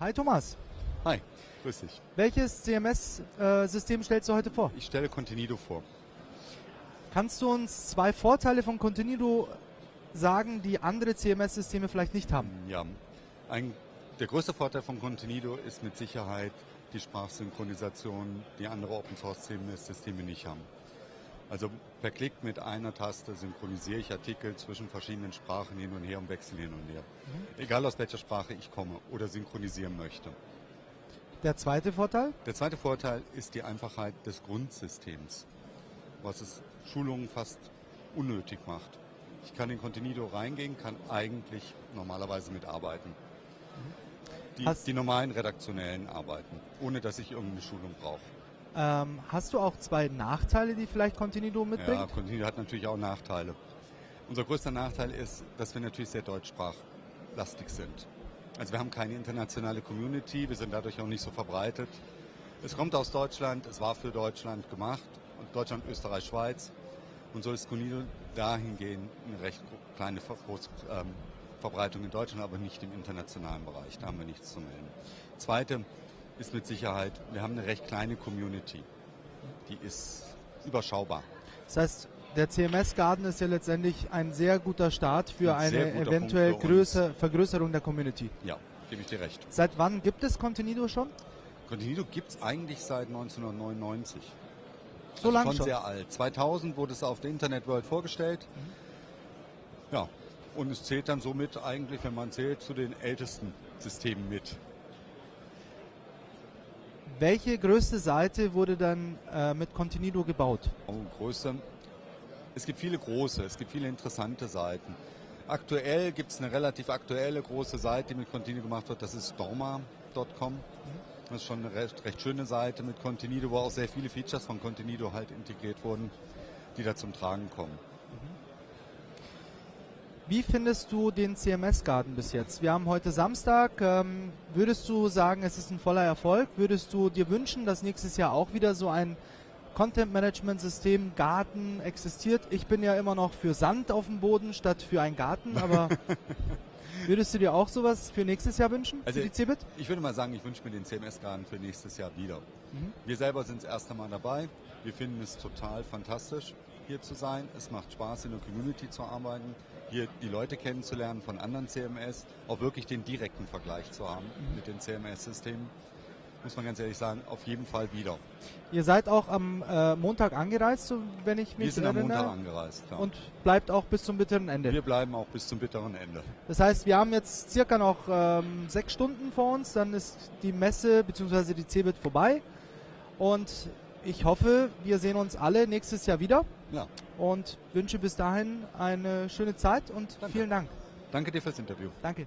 Hi Thomas. Hi, grüß dich. Welches CMS-System stellst du heute vor? Ich stelle Contenido vor. Kannst du uns zwei Vorteile von Contenido sagen, die andere CMS-Systeme vielleicht nicht haben? Ja, ein, der größte Vorteil von Contenido ist mit Sicherheit die Sprachsynchronisation, die andere Open-Source-CMS-Systeme nicht haben. Also per Klick mit einer Taste synchronisiere ich Artikel zwischen verschiedenen Sprachen hin und her und wechsle hin und her. Mhm. Egal aus welcher Sprache ich komme oder synchronisieren möchte. Der zweite Vorteil? Der zweite Vorteil ist die Einfachheit des Grundsystems, was es Schulungen fast unnötig macht. Ich kann in Contenido reingehen, kann eigentlich normalerweise mitarbeiten. Die, die normalen redaktionellen Arbeiten, ohne dass ich irgendeine Schulung brauche. Ähm, hast du auch zwei Nachteile, die vielleicht Contenido mitbringt? Ja, Contenido hat natürlich auch Nachteile. Unser größter Nachteil ist, dass wir natürlich sehr deutschsprachlastig sind. Also wir haben keine internationale Community, wir sind dadurch auch nicht so verbreitet. Es kommt aus Deutschland, es war für Deutschland gemacht, Deutschland, Österreich, Schweiz. Und so ist Contenido dahingehend eine recht kleine Ver ähm, Verbreitung in Deutschland, aber nicht im internationalen Bereich. Da haben wir nichts zu melden. Zweite, ist mit Sicherheit, wir haben eine recht kleine Community. Die ist überschaubar. Das heißt, der CMS-Garden ist ja letztendlich ein sehr guter Start für ein eine eventuell größer, Vergrößerung der Community. Ja, gebe ich dir recht. Seit wann gibt es Contenido schon? Contenido gibt es eigentlich seit 1999. So also lange schon? schon? sehr alt. 2000 wurde es auf der Internet World vorgestellt. Mhm. Ja, und es zählt dann somit eigentlich, wenn man zählt, zu den ältesten Systemen mit. Welche größte Seite wurde dann äh, mit Contenido gebaut? Oh, größte. Es gibt viele große, es gibt viele interessante Seiten. Aktuell gibt es eine relativ aktuelle große Seite, die mit Contenido gemacht wird. Das ist dorma.com. Das ist schon eine recht, recht schöne Seite mit Contenido, wo auch sehr viele Features von Contenido halt integriert wurden, die da zum Tragen kommen. Wie findest du den CMS-Garten bis jetzt? Wir haben heute Samstag. Ähm, würdest du sagen, es ist ein voller Erfolg? Würdest du dir wünschen, dass nächstes Jahr auch wieder so ein Content-Management-System Garten existiert? Ich bin ja immer noch für Sand auf dem Boden statt für einen Garten, aber würdest du dir auch sowas für nächstes Jahr wünschen, also für die CeBIT? Ich würde mal sagen, ich wünsche mir den CMS-Garten für nächstes Jahr wieder. Mhm. Wir selber sind das erste Mal dabei. Wir finden es total fantastisch hier zu sein. Es macht Spaß, in der Community zu arbeiten, hier die Leute kennenzulernen von anderen CMS, auch wirklich den direkten Vergleich zu haben mhm. mit den CMS-Systemen. Muss man ganz ehrlich sagen, auf jeden Fall wieder. Ihr seid auch am äh, Montag angereist, so, wenn ich mich Wir sind erinnere. am Montag angereist. Ja. Und bleibt auch bis zum bitteren Ende. Wir bleiben auch bis zum bitteren Ende. Das heißt, wir haben jetzt circa noch ähm, sechs Stunden vor uns, dann ist die Messe bzw. die CeBIT vorbei. Und ich hoffe, wir sehen uns alle nächstes Jahr wieder. Ja. Und wünsche bis dahin eine schöne Zeit und Danke. vielen Dank. Danke dir fürs Interview. Danke.